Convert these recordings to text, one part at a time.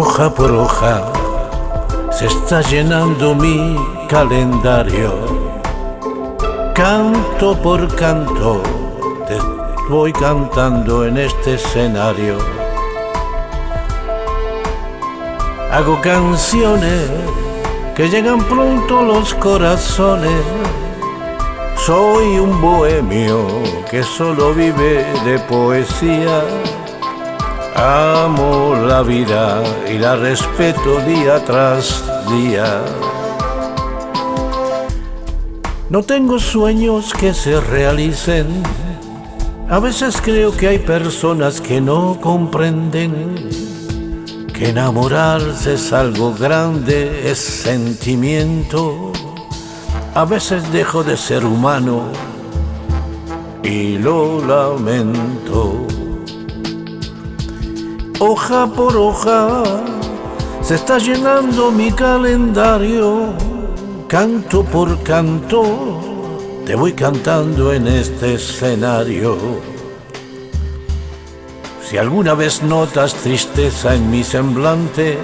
Hoja por hoja se está llenando mi calendario. Canto por canto te voy cantando en este escenario. Hago canciones que llegan pronto los corazones. Soy un bohemio que solo vive de poesía. Amo la vida y la respeto día tras día. No tengo sueños que se realicen. A veces creo que hay personas que no comprenden que enamorarse es algo grande, es sentimiento. A veces dejo de ser humano y lo lamento hoja por hoja, se está llenando mi calendario, canto por canto, te voy cantando en este escenario. Si alguna vez notas tristeza en mi semblante,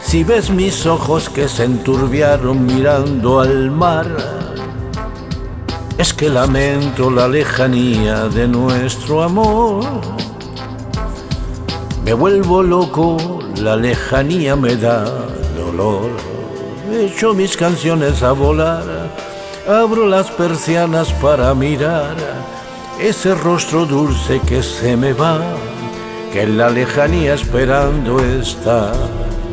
si ves mis ojos que se enturbiaron mirando al mar, es que lamento la lejanía de nuestro amor me vuelvo loco, la lejanía me da dolor. Echo mis canciones a volar, abro las persianas para mirar ese rostro dulce que se me va, que en la lejanía esperando está.